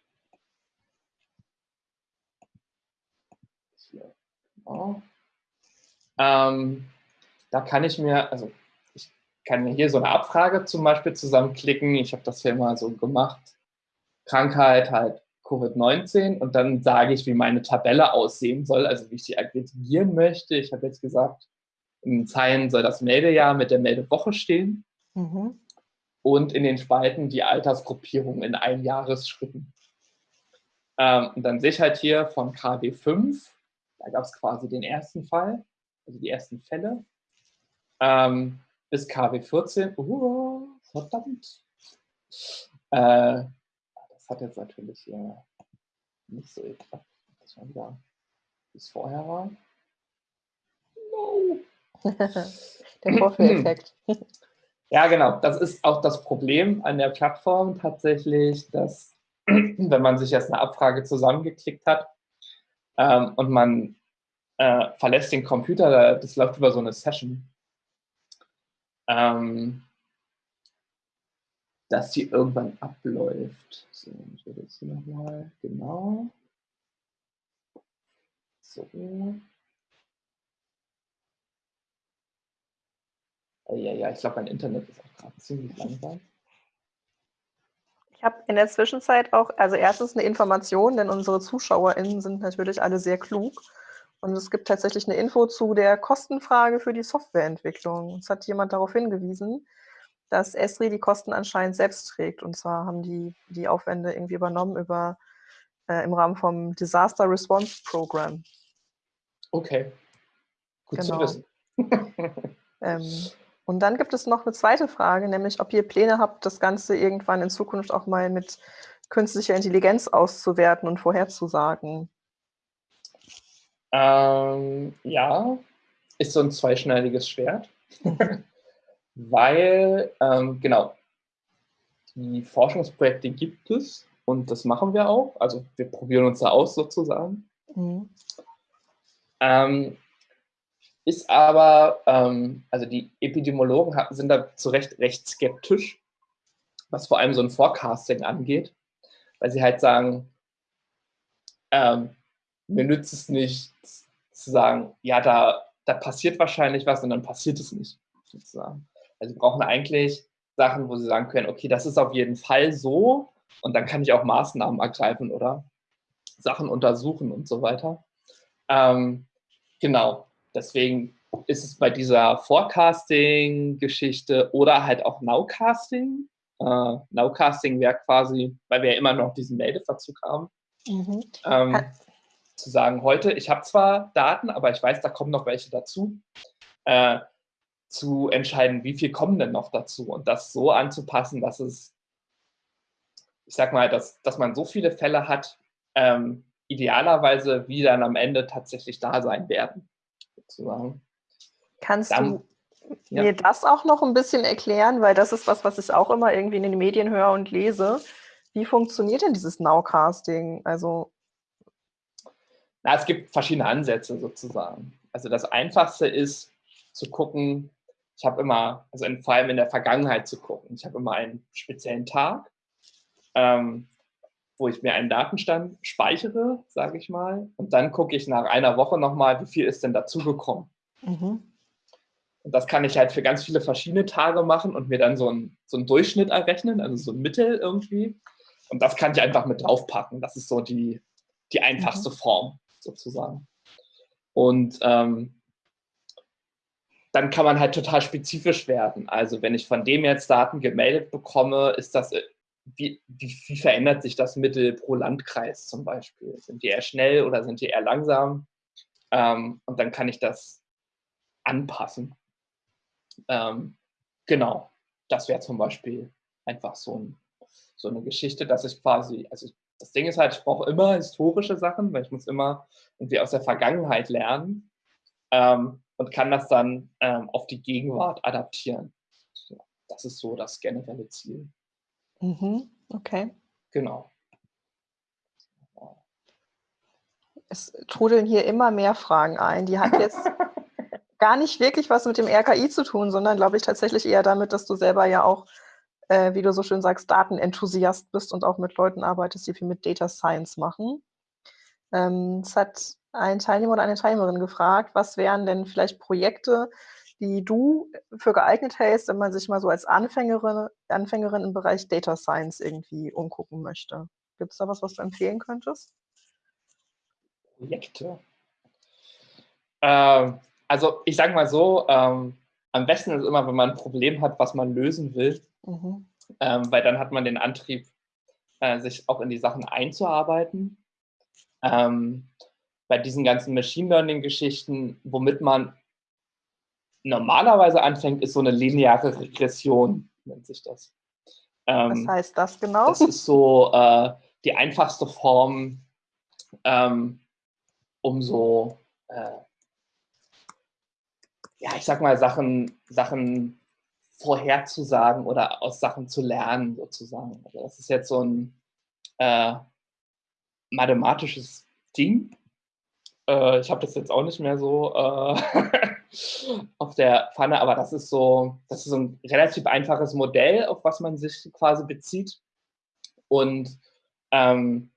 Hier. Genau. Ähm, da kann ich mir, also ich kann mir hier so eine Abfrage zum Beispiel zusammenklicken. Ich habe das hier mal so gemacht. Krankheit halt Covid-19 und dann sage ich, wie meine Tabelle aussehen soll, also wie ich die aggregieren möchte. Ich habe jetzt gesagt, in Zeilen soll das Meldejahr mit der Meldewoche stehen. Mhm. und in den Spalten die Altersgruppierung in Einjahresschritten. Ähm, und dann sehe ich halt hier von KW 5, da gab es quasi den ersten Fall, also die ersten Fälle, ähm, bis KW 14, uh, verdammt. Äh, das hat jetzt natürlich hier nicht so geklappt. Das war wieder, wie es vorher war. No. Der Vorführeffekt. Ja, genau. Das ist auch das Problem an der Plattform tatsächlich, dass wenn man sich jetzt eine Abfrage zusammengeklickt hat ähm, und man äh, verlässt den Computer, das läuft über so eine Session, ähm, dass die irgendwann abläuft. So, ich würde jetzt hier nochmal, genau. So. Ja, ja, ich glaube, mein Internet ist auch gerade ziemlich langsam. Ich habe in der Zwischenzeit auch, also erstens eine Information, denn unsere ZuschauerInnen sind natürlich alle sehr klug. Und es gibt tatsächlich eine Info zu der Kostenfrage für die Softwareentwicklung. Es hat jemand darauf hingewiesen, dass Esri die Kosten anscheinend selbst trägt. Und zwar haben die die Aufwände irgendwie übernommen über, äh, im Rahmen vom Disaster Response Program. Okay, gut Genau. zu wissen. Ähm, und dann gibt es noch eine zweite Frage, nämlich ob ihr Pläne habt, das Ganze irgendwann in Zukunft auch mal mit künstlicher Intelligenz auszuwerten und vorherzusagen. Ähm, ja, ist so ein zweischneidiges Schwert, weil, ähm, genau, die Forschungsprojekte gibt es und das machen wir auch. Also wir probieren uns da aus sozusagen. Mhm. Ähm, ist aber, ähm, also die Epidemiologen sind da zu Recht recht skeptisch, was vor allem so ein Forecasting angeht, weil sie halt sagen, ähm, mir nützt es nicht zu sagen, ja, da, da passiert wahrscheinlich was und dann passiert es nicht, sozusagen. Also sie brauchen eigentlich Sachen, wo sie sagen können, okay, das ist auf jeden Fall so und dann kann ich auch Maßnahmen ergreifen oder Sachen untersuchen und so weiter. Ähm, genau, deswegen ist es bei dieser Forecasting-Geschichte oder halt auch Nowcasting. Äh, Nowcasting wäre quasi, weil wir ja immer noch diesen Meldeverzug haben, Mhm. ähm, zu sagen, heute, ich habe zwar Daten, aber ich weiß, da kommen noch welche dazu, äh, zu entscheiden, wie viel kommen denn noch dazu und das so anzupassen, dass es, ich sag mal, dass, dass man so viele Fälle hat, ähm, idealerweise, wie dann am Ende tatsächlich da sein werden, sozusagen. Kannst Dann- du ja. mir das auch noch ein bisschen erklären, weil das ist was, was ich auch immer irgendwie in den Medien höre und lese. Wie funktioniert denn dieses Nowcasting? Also, Na, es gibt verschiedene Ansätze sozusagen. Also das Einfachste ist zu gucken, ich habe immer, also in, vor allem in der Vergangenheit zu gucken. Ich habe immer einen speziellen Tag, ähm, wo ich mir einen Datenstand speichere, sage ich mal, und dann gucke ich nach einer Woche nochmal, wie viel ist denn dazugekommen. mhm. Und das kann ich halt für ganz viele verschiedene Tage machen und mir dann so einen, so einen Durchschnitt errechnen, also so ein Mittel irgendwie. Und das kann ich einfach mit draufpacken. Das ist so die, die einfachste Form sozusagen. Und ähm, dann kann man halt total spezifisch werden. Also wenn ich von dem jetzt Daten gemeldet bekomme, ist das, wie, wie, wie verändert sich das Mittel pro Landkreis zum Beispiel? Sind die eher schnell oder sind die eher langsam? Ähm, und dann kann ich das anpassen. Ähm, genau, das wäre zum Beispiel einfach so, ein, so eine Geschichte, dass ich quasi, also das Ding ist halt, ich brauche immer historische Sachen, weil ich muss immer irgendwie aus der Vergangenheit lernen ähm, und kann das dann ähm, auf die Gegenwart adaptieren. Das ist so das generelle Ziel. Mhm. Okay. Genau. Es trudeln hier immer mehr Fragen ein. Die hat jetzt gar nicht wirklich was mit dem RKI zu tun, sondern glaube ich tatsächlich eher damit, dass du selber ja auch, äh, wie du so schön sagst, Datenenthusiast bist und auch mit Leuten arbeitest, die viel mit Data Science machen. Ähm, es hat ein Teilnehmer oder eine Teilnehmerin gefragt, was wären denn vielleicht Projekte, die du für geeignet hältst, wenn man sich mal so als Anfängerin, Anfängerin im Bereich Data Science irgendwie umgucken möchte. Gibt es da was, was du empfehlen könntest? Projekte. Ähm, also ich sage mal so, ähm, am besten ist immer, wenn man ein Problem hat, was man lösen will, Mhm. ähm, weil dann hat man den Antrieb, äh, sich auch in die Sachen einzuarbeiten. Ähm, bei diesen ganzen Machine Learning-Geschichten, womit man normalerweise anfängt, ist so eine lineare Regression, nennt sich das. Ähm, Was heißt das genau? Das ist so äh, die einfachste Form, ähm, um so, äh, ja, ich sag mal, Sachen, Sachen vorherzusagen oder aus Sachen zu lernen, sozusagen. Also das ist jetzt so ein äh, mathematisches Ding. Äh, ich habe das jetzt auch nicht mehr so äh, auf der Pfanne, aber das ist so, das ist so ein relativ einfaches Modell, auf was man sich quasi bezieht. Und ähm,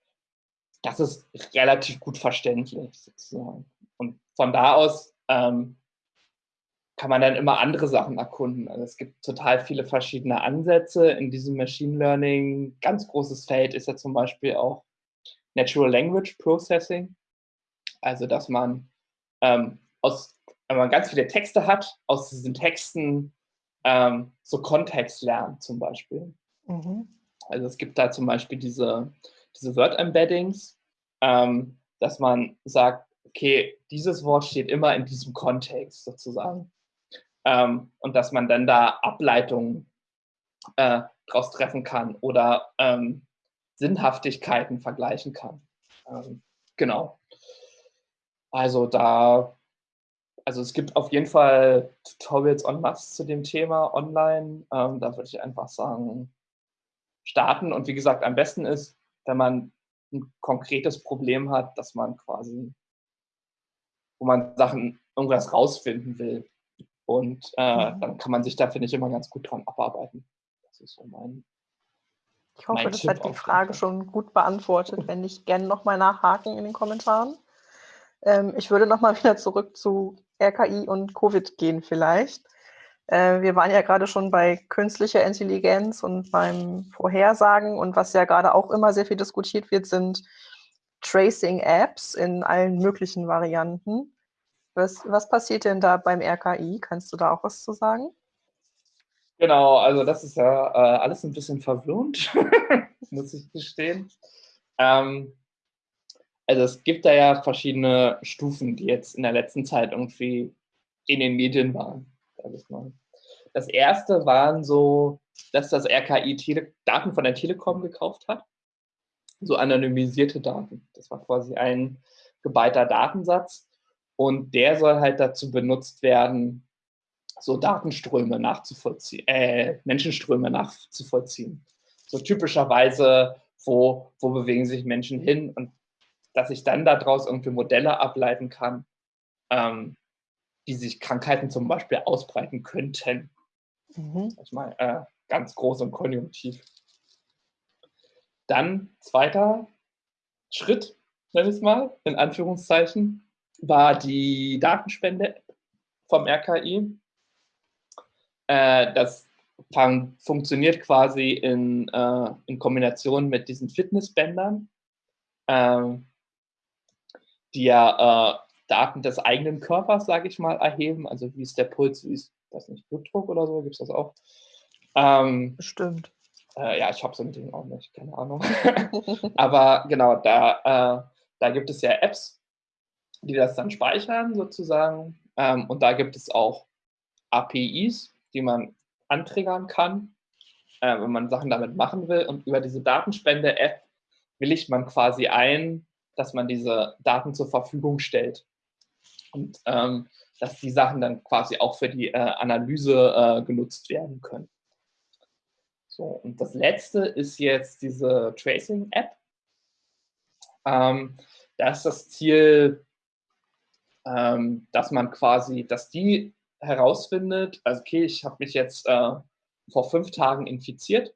das ist relativ gut verständlich sozusagen. Und von da aus ähm, kann man dann immer andere Sachen erkunden. Also es gibt total viele verschiedene Ansätze in diesem Machine Learning. Ganz großes Feld ist ja zum Beispiel auch Natural Language Processing. Also dass man ähm, aus wenn man ganz viele Texte hat, aus diesen Texten ähm, so Kontext lernt zum Beispiel. Mhm. Also es gibt da zum Beispiel diese, diese Word-Embeddings, ähm, dass man sagt, okay, dieses Wort steht immer in diesem Kontext sozusagen. Ähm, und dass man dann da Ableitungen äh, daraus treffen kann oder ähm, Sinnhaftigkeiten vergleichen kann. Ähm, genau. Also da also es gibt auf jeden Fall Tutorials en masse zu dem Thema online. Ähm, da würde ich einfach sagen, starten. Und wie gesagt, am besten ist, wenn man ein konkretes Problem hat, dass man quasi, wo man Sachen, irgendwas rausfinden will. Und äh, mhm. dann kann man sich da, finde ich, immer ganz gut dran abarbeiten. Das ist so mein. Ich hoffe, das Tipp hat die Frage schon gut beantwortet. Wenn nicht, gerne nochmal nachhaken in den Kommentaren. Ähm, ich würde nochmal wieder zurück zu RKI und Covid gehen vielleicht. Äh, wir waren ja gerade schon bei künstlicher Intelligenz und beim Vorhersagen und was ja gerade auch immer sehr viel diskutiert wird, sind Tracing-Apps in allen möglichen Varianten. Was, was passiert denn da beim RKI? Kannst du da auch was zu sagen? Genau, also das ist ja äh, alles ein bisschen verwirrend, muss ich gestehen. Ähm, also es gibt da ja verschiedene Stufen, die jetzt in der letzten Zeit irgendwie in den Medien waren. Das erste waren so, dass das RKI Tele Daten von der Telekom gekauft hat. So anonymisierte Daten. Das war quasi ein geballter Datensatz. Und der soll halt dazu benutzt werden, so Datenströme nachzuvollziehen, äh, Menschenströme nachzuvollziehen. So typischerweise, wo, wo bewegen sich Menschen hin und dass ich dann daraus irgendwie Modelle ableiten kann, ähm, die sich Krankheiten zum Beispiel ausbreiten könnten. Mhm. Ich meine, äh, ganz groß und konjunktiv. Dann zweiter Schritt, nenne ich es mal, in Anführungszeichen, war die Datenspende vom RKI. Äh, das fun funktioniert quasi in, äh, in Kombination mit diesen Fitnessbändern. Ähm, die ja äh, Daten des eigenen Körpers, sage ich mal, erheben. Also wie ist der Puls, wie ist, das nicht, Blutdruck oder so, gibt es das auch? Ähm, Stimmt. Äh, ja, ich habe so ein Ding auch nicht, keine Ahnung. Aber genau, da, äh, da gibt es ja Apps, die das dann speichern sozusagen. Ähm, und da gibt es auch APIs, die man anträgern kann, äh, wenn man Sachen damit machen will. Und über diese Datenspende-App willigt man quasi ein, dass man diese Daten zur Verfügung stellt. Und ähm, dass die Sachen dann quasi auch für die äh, Analyse äh, genutzt werden können. So, und das letzte ist jetzt diese Tracing-App. Ähm, da ist das Ziel, ähm, dass man quasi, dass die herausfindet, also okay, ich habe mich jetzt äh, vor fünf Tagen infiziert.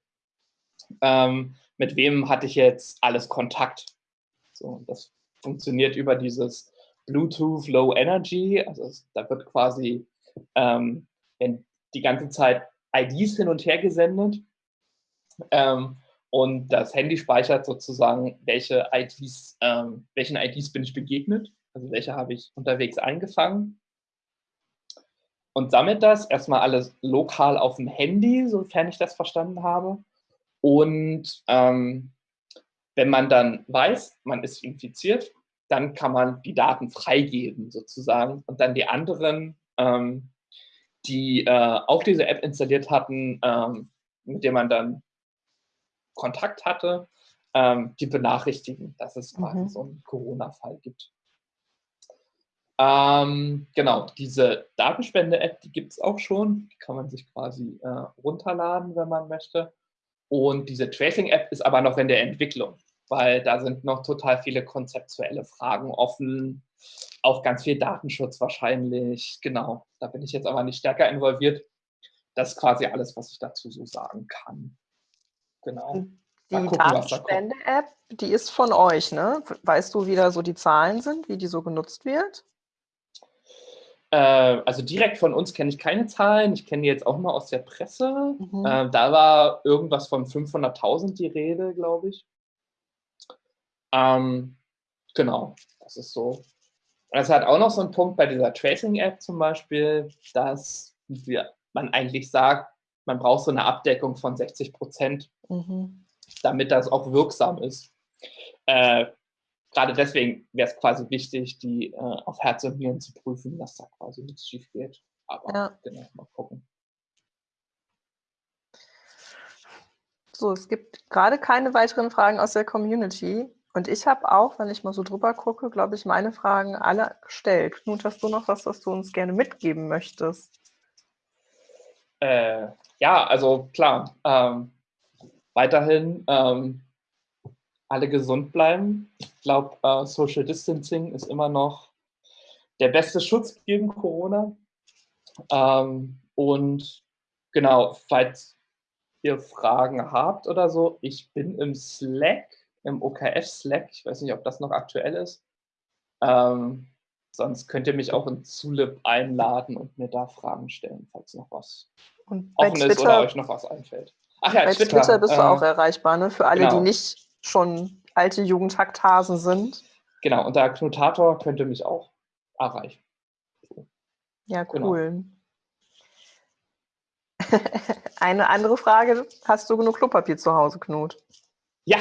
Ähm, mit wem hatte ich jetzt alles Kontakt? So, das funktioniert über dieses Bluetooth Low Energy. Also es, da wird quasi ähm, die ganze Zeit IDs hin und her gesendet. Ähm, und das Handy speichert sozusagen, welche IDs, ähm, welchen IDs bin ich begegnet, also welche habe ich unterwegs eingefangen. und sammelt das erstmal alles lokal auf dem Handy, sofern ich das verstanden habe. Und ähm, wenn man dann weiß, man ist infiziert, dann kann man die Daten freigeben sozusagen und dann die anderen, ähm, die äh, auch diese App installiert hatten, ähm, mit der man dann Kontakt hatte, ähm, die benachrichtigen, dass es quasi mhm. so einen Corona-Fall gibt. Ähm, genau, diese Datenspende-App, die gibt es auch schon. Die kann man sich quasi äh, runterladen, wenn man möchte. Und diese Tracing-App ist aber noch in der Entwicklung, weil da sind noch total viele konzeptuelle Fragen offen, auch ganz viel Datenschutz wahrscheinlich. Genau, da bin ich jetzt aber nicht stärker involviert. Das ist quasi alles, was ich dazu so sagen kann. Genau. Die Datenspende-App, die ist von euch, ne? Weißt du, wie da so die Zahlen sind, wie die so genutzt wird? Äh, also direkt von uns kenne ich keine Zahlen. Ich kenne die jetzt auch mal aus der Presse. Mhm. Äh, da war irgendwas von 500.000 die Rede, glaube ich. Ähm, genau, das ist so. Es hat auch noch so einen Punkt bei dieser Tracing-App zum Beispiel, dass wir, man eigentlich sagt, man braucht so eine Abdeckung von 60 Prozent. Mhm damit das auch wirksam ist. Äh, gerade deswegen wäre es quasi wichtig, die äh, auf Herz und Nieren zu prüfen, dass da quasi nichts schief geht. Aber ja. genau, mal gucken. So, es gibt gerade keine weiteren Fragen aus der Community. Und ich habe auch, wenn ich mal so drüber gucke, glaube ich, meine Fragen alle gestellt. Knut, hast du noch was, was du uns gerne mitgeben möchtest? Äh, ja, also klar. Ähm, weiterhin ähm, alle gesund bleiben. Ich glaube, äh, Social Distancing ist immer noch der beste Schutz gegen Corona. Ähm, und genau, falls ihr Fragen habt oder so, ich bin im Slack, im OKF Slack. Ich weiß nicht, ob das noch aktuell ist. Ähm, sonst könnt ihr mich auch in Zulip einladen und mir da Fragen stellen, falls noch was offen ist oder euch noch was einfällt. Ach ja, Bei Twitter, Twitter bist du äh, auch erreichbar, ne? Für alle, genau. die nicht schon alte Jugendhacktasen sind. Genau, und der Knotator könnte mich auch erreichen. Ja, genau. cool. Genau. Eine andere Frage: Hast du genug Klopapier zu Hause, Knut? Ja,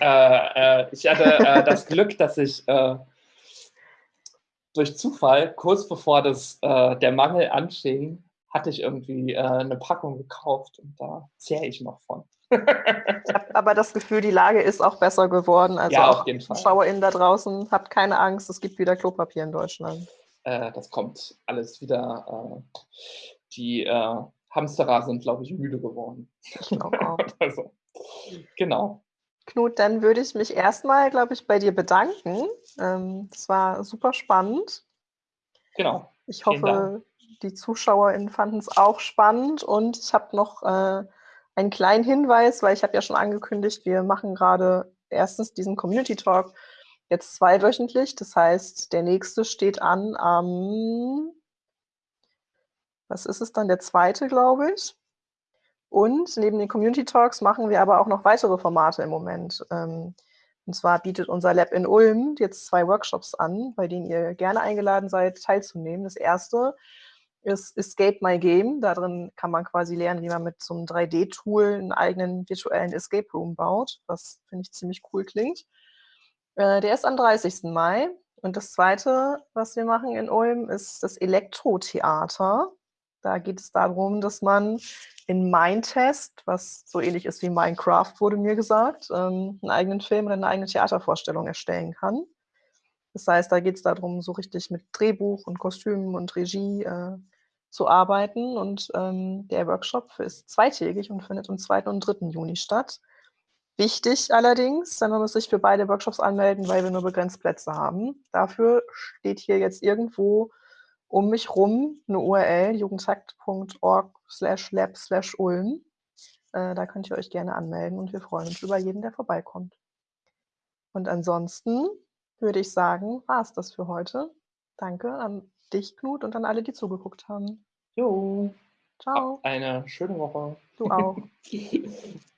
äh, äh, ich hatte äh, das Glück, dass ich äh, durch Zufall kurz bevor das, äh, der Mangel anfing, hatte ich irgendwie eine Packung gekauft und da zehre ich noch von. ich habe aber das Gefühl, die Lage ist auch besser geworden. Also ja, auf jeden Fall. ZuschauerInnen da draußen, habt keine Angst, es gibt wieder Klopapier in Deutschland. Das kommt alles wieder. Die Hamsterer sind, glaube ich, müde geworden. Genau. also, genau. Knut, dann würde ich mich erstmal, glaube ich, bei dir bedanken. Ähm, es war super spannend. Genau. Ich hoffe, die ZuschauerInnen fanden es auch spannend und ich habe noch äh, einen kleinen Hinweis, weil ich habe ja schon angekündigt, wir machen gerade erstens diesen Community Talk jetzt zweiwöchentlich. Das heißt, der nächste steht an am, was ist es dann, der zweite, glaube ich. Und neben den Community Talks machen wir aber auch noch weitere Formate im Moment. Ähm, und zwar bietet unser Lab in Ulm jetzt zwei Workshops an, bei denen ihr gerne eingeladen seid, teilzunehmen. Das erste ist Escape My Game. Darin kann man quasi lernen, wie man mit so einem 3D-Tool einen eigenen virtuellen Escape Room baut, was finde ich ziemlich cool klingt. Äh, der ist am 30. Mai. Und das zweite, was wir machen in Ulm, ist das Elektrotheater. Da geht es darum, dass man in Mindtest, was so ähnlich ist wie Minecraft, wurde mir gesagt, ähm, einen eigenen Film oder eine eigene Theatervorstellung erstellen kann. Das heißt, da geht es darum, so richtig mit Drehbuch und Kostümen und Regie äh, zu arbeiten. Und ähm, der Workshop ist zweitägig und findet am 2. und 3. Juni statt. Wichtig allerdings, man muss sich für beide Workshops anmelden, weil wir nur begrenzt Plätze haben. Dafür steht hier jetzt irgendwo um mich rum eine URL, jugendtakt.org slash lab slash ulm. Äh, da könnt ihr euch gerne anmelden und wir freuen uns über jeden, der vorbeikommt. Und ansonsten würde ich sagen, war es das für heute. Danke an dich, Knut, und an alle, die zugeguckt haben. Jo. Ciao. Eine schöne Woche. Du auch.